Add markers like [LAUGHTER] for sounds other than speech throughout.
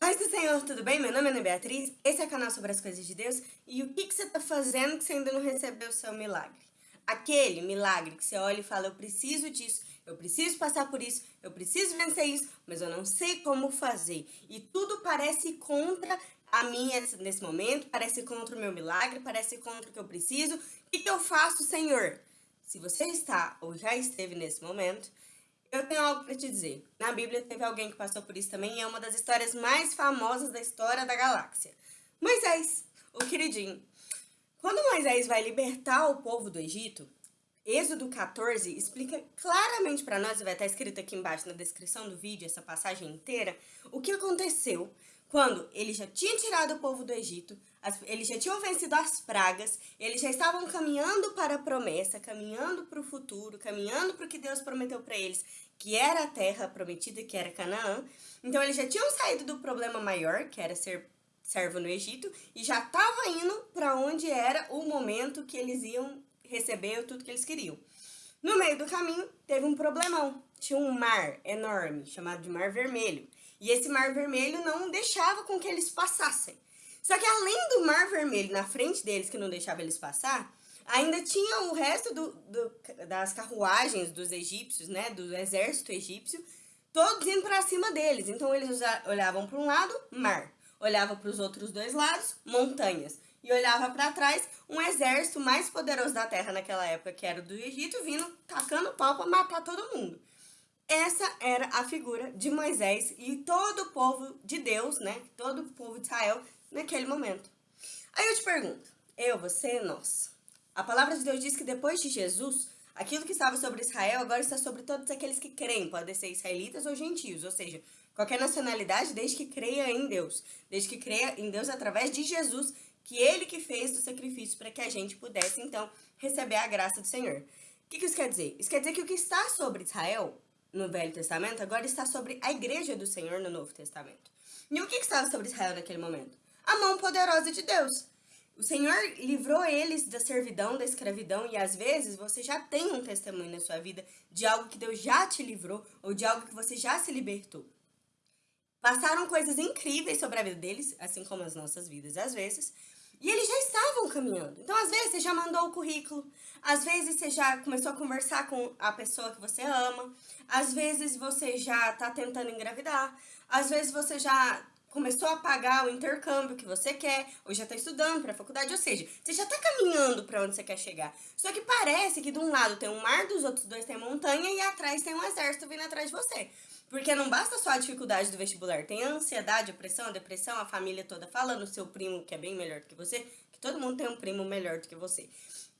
Paz do Senhor, tudo bem? Meu nome é Ana Beatriz, esse é o canal sobre as coisas de Deus e o que, que você está fazendo que você ainda não recebeu o seu milagre? Aquele milagre que você olha e fala, eu preciso disso, eu preciso passar por isso, eu preciso vencer isso, mas eu não sei como fazer. E tudo parece contra a minha nesse momento, parece contra o meu milagre, parece contra o que eu preciso. O que, que eu faço, Senhor? Se você está ou já esteve nesse momento, eu tenho algo para te dizer. Na Bíblia teve alguém que passou por isso também e é uma das histórias mais famosas da história da galáxia. Moisés, o queridinho. Quando Moisés vai libertar o povo do Egito, Êxodo 14 explica claramente para nós, vai estar escrito aqui embaixo na descrição do vídeo, essa passagem inteira, o que aconteceu quando ele já tinha tirado o povo do Egito, eles já tinham vencido as pragas, eles já estavam caminhando para a promessa, caminhando para o futuro, caminhando para o que Deus prometeu para eles, que era a terra prometida, que era Canaã. Então eles já tinham saído do problema maior, que era ser servo no Egito, e já estava indo para onde era o momento que eles iam receber tudo que eles queriam. No meio do caminho, teve um problemão. Tinha um mar enorme, chamado de Mar Vermelho. E esse Mar Vermelho não deixava com que eles passassem. Só que além do Mar Vermelho na frente deles, que não deixava eles passar, ainda tinha o resto do, do, das carruagens dos egípcios, né, do exército egípcio, todos indo para cima deles. Então eles olhavam para um lado, mar. Olhava para os outros dois lados, montanhas. E olhava para trás, um exército mais poderoso da terra naquela época, que era o do Egito, vindo tacando pau para matar todo mundo. Essa era a figura de Moisés e todo o povo de Deus, né? Todo o povo de Israel naquele momento. Aí eu te pergunto, eu, você, nós. A palavra de Deus diz que depois de Jesus, aquilo que estava sobre Israel agora está sobre todos aqueles que creem, podem ser israelitas ou gentios, ou seja, qualquer nacionalidade desde que creia em Deus, desde que creia em Deus através de Jesus, que Ele que fez o sacrifício para que a gente pudesse, então, receber a graça do Senhor. O que, que isso quer dizer? Isso quer dizer que o que está sobre Israel no Velho Testamento, agora está sobre a igreja do Senhor no Novo Testamento. E o que estava sobre Israel naquele momento? A mão poderosa de Deus. O Senhor livrou eles da servidão, da escravidão, e às vezes você já tem um testemunho na sua vida de algo que Deus já te livrou, ou de algo que você já se libertou. Passaram coisas incríveis sobre a vida deles, assim como as nossas vidas às vezes, e eles já estavam caminhando. Então, às vezes, você já mandou o currículo, às vezes você já começou a conversar com a pessoa que você ama, às vezes você já está tentando engravidar, às vezes você já começou a pagar o intercâmbio que você quer, ou já está estudando para a faculdade, ou seja, você já está caminhando para onde você quer chegar. Só que parece que de um lado tem um mar, dos outros dois tem montanha e atrás tem um exército vindo atrás de você. Porque não basta só a dificuldade do vestibular, tem a ansiedade, a pressão, a depressão, a família toda falando, seu primo que é bem melhor do que você, que todo mundo tem um primo melhor do que você.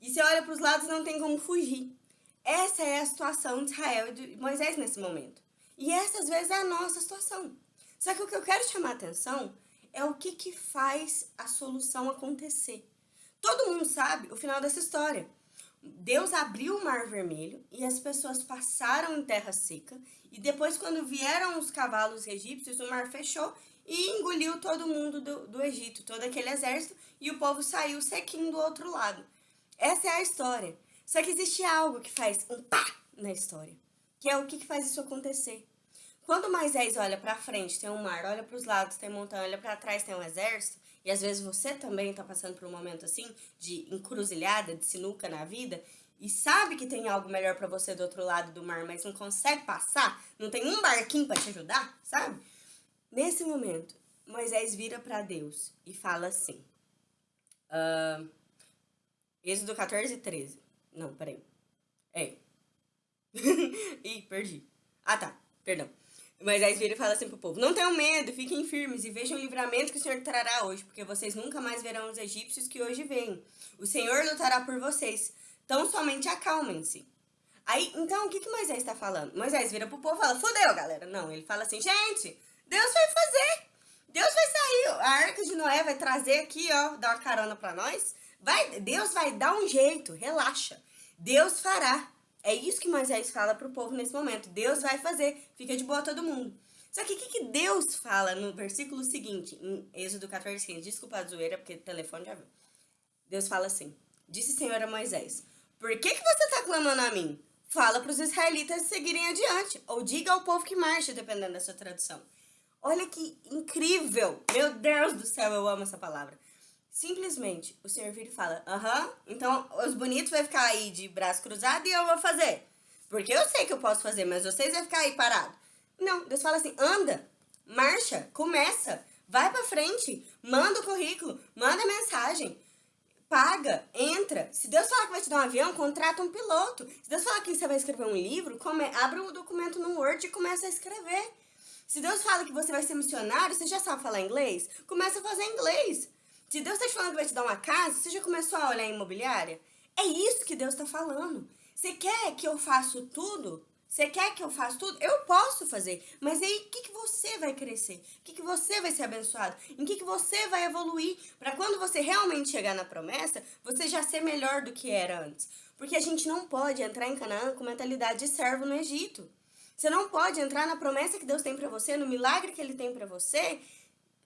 E você olha para os lados não tem como fugir. Essa é a situação de Israel e de Moisés nesse momento. E essa, às vezes, é a nossa situação. Só que o que eu quero chamar a atenção é o que, que faz a solução acontecer. Todo mundo sabe o final dessa história. Deus abriu o mar vermelho e as pessoas passaram em terra seca. E depois, quando vieram os cavalos egípcios, o mar fechou e engoliu todo mundo do, do Egito, todo aquele exército, e o povo saiu sequinho do outro lado. Essa é a história. Só que existe algo que faz um pá na história, que é o que faz isso acontecer. Quando Moisés olha para frente, tem um mar, olha para os lados, tem montanha, olha para trás, tem um exército, e às vezes você também está passando por um momento assim, de encruzilhada, de sinuca na vida, e sabe que tem algo melhor para você do outro lado do mar, mas não consegue passar, não tem um barquinho para te ajudar, sabe? Nesse momento, Moisés vira para Deus e fala assim, uh, Êxodo 14, 13, não, peraí, é, [LAUGHS] ih, perdi, ah tá, perdão, Moisés vira e fala assim pro povo, não tenham medo, fiquem firmes e vejam o livramento que o Senhor trará hoje, porque vocês nunca mais verão os egípcios que hoje vêm. O Senhor lutará por vocês, então somente acalmem-se. Aí, então, o que, que Moisés está falando? Moisés vira pro povo e fala, fodeu, galera. Não, ele fala assim, gente, Deus vai fazer. Deus vai sair, a arca de Noé vai trazer aqui, ó, dar uma carona para nós. Vai, Deus vai dar um jeito, relaxa. Deus fará. É isso que Moisés fala para o povo nesse momento. Deus vai fazer, fica de boa todo mundo. Só que o que, que, Deus fala no versículo seguinte, em Êxodo 14, 15? Desculpa a zoeira, porque o telefone já viu. Deus fala assim, disse Senhor a Moisés, por que, que você está clamando a mim? Fala para os israelitas seguirem adiante, ou diga ao povo que marche, dependendo da sua tradução. Olha que incrível! Meu Deus do céu, eu amo essa palavra. Simplesmente, o Senhor vira e fala, aham, então os bonitos vai ficar aí de braço cruzado e eu vou fazer. Porque eu sei que eu posso fazer, mas vocês vão ficar aí parado. Não, Deus fala assim, anda, marcha, começa, vai pra frente, manda o currículo, manda mensagem, paga, entra. Se Deus falar que vai te dar um avião, contrata um piloto. Se Deus falar que você vai escrever um livro, come, abre um documento no Word e começa a escrever. Se Deus fala que você vai ser missionário, você já sabe falar inglês? Começa a fazer inglês. Se Deus está te falando que vai te dar uma casa, você já começou a olhar a imobiliária? É isso que Deus está falando. Você quer que eu faça tudo? Você quer que eu faça tudo? Eu posso fazer. Mas aí, o que, que você vai crescer? O que, que você vai ser abençoado? Em que, que você vai evoluir? Para quando você realmente chegar na promessa, você já ser melhor do que era antes. Porque a gente não pode entrar em Canaã com mentalidade de servo no Egito. Você não pode entrar na promessa que Deus tem para você, no milagre que Ele tem para você,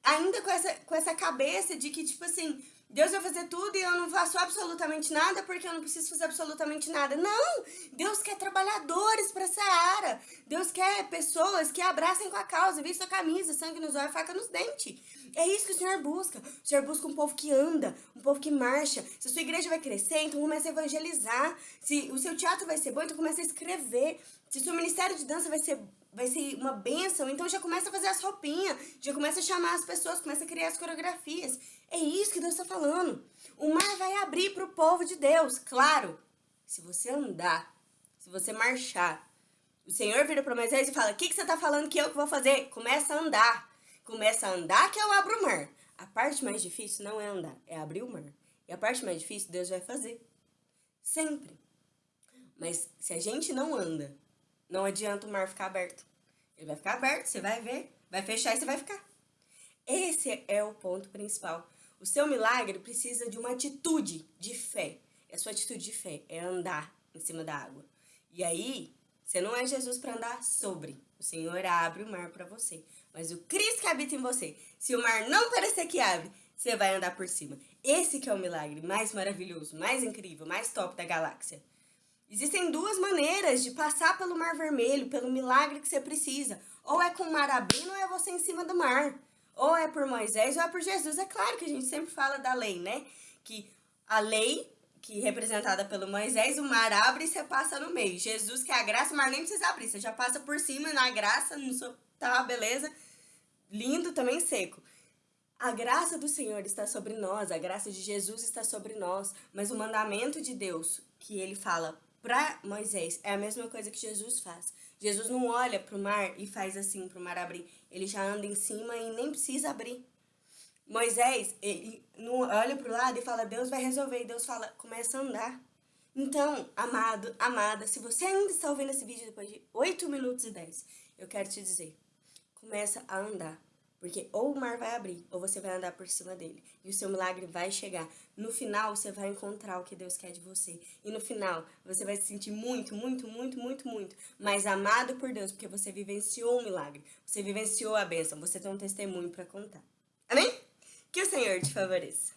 ainda com essa, com essa cabeça de que, tipo assim, Deus vai fazer tudo e eu não faço absolutamente nada porque eu não preciso fazer absolutamente nada. Não! Deus quer trabalhadores para essa área. Deus quer pessoas que abracem com a causa, vistam a camisa, sangue nos olhos, faca nos dentes. É isso que o Senhor busca. O Senhor busca um povo que anda, um povo que marcha. Se a sua igreja vai crescer, então comece a evangelizar. Se o seu teatro vai ser bom, então comece a escrever. Se o seu ministério de dança vai ser vai ser uma benção, então já começa a fazer as roupinhas, já começa a chamar as pessoas, começa a criar as coreografias. É isso que Deus está falando. O mar vai abrir para o povo de Deus, claro. Se você andar, se você marchar, o Senhor vira para Moisés e fala, o que, que você está falando que eu que vou fazer? Começa a andar. Começa a andar que eu abro o mar. A parte mais difícil não é andar, é abrir o mar. E a parte mais difícil Deus vai fazer. Sempre. Mas se a gente não anda, não adianta o mar ficar aberto. Ele vai ficar aberto, você vai ver, vai fechar e você vai ficar. Esse é o ponto principal. O seu milagre precisa de uma atitude de fé. E a sua atitude de fé é andar em cima da água. E aí, você não é Jesus para andar sobre. O Senhor abre o mar para você. Mas o Cristo que habita em você, se o mar não parecer que abre, você vai andar por cima. Esse que é o milagre mais maravilhoso, mais incrível, mais top da galáxia. Existem duas maneiras de passar pelo Mar Vermelho, pelo milagre que você precisa. Ou é com o mar abrindo ou é você em cima do mar. Ou é por Moisés ou é por Jesus. É claro que a gente sempre fala da lei, né? Que a lei, que representada pelo Moisés, o mar abre e você passa no meio. Jesus, que é a graça, o mar nem precisa abrir. Você já passa por cima na graça, no seu... tá, beleza? Lindo, também seco. A graça do Senhor está sobre nós, a graça de Jesus está sobre nós, mas o mandamento de Deus, que ele fala para Moisés, é a mesma coisa que Jesus faz. Jesus não olha para o mar e faz assim para o mar abrir. Ele já anda em cima e nem precisa abrir. Moisés, ele olha para o lado e fala, Deus vai resolver. E Deus fala, começa a andar. Então, amado, amada, se você ainda está ouvindo esse vídeo depois de 8 minutos e 10, eu quero te dizer, começa a andar. Porque ou o mar vai abrir, ou você vai andar por cima dele. E o seu milagre vai chegar. No final, você vai encontrar o que Deus quer de você. E no final, você vai se sentir muito, muito, muito, muito, muito mais amado por Deus, porque você vivenciou um milagre. Você vivenciou a bênção. Você tem um testemunho para contar. Amém? Que o Senhor te favoreça.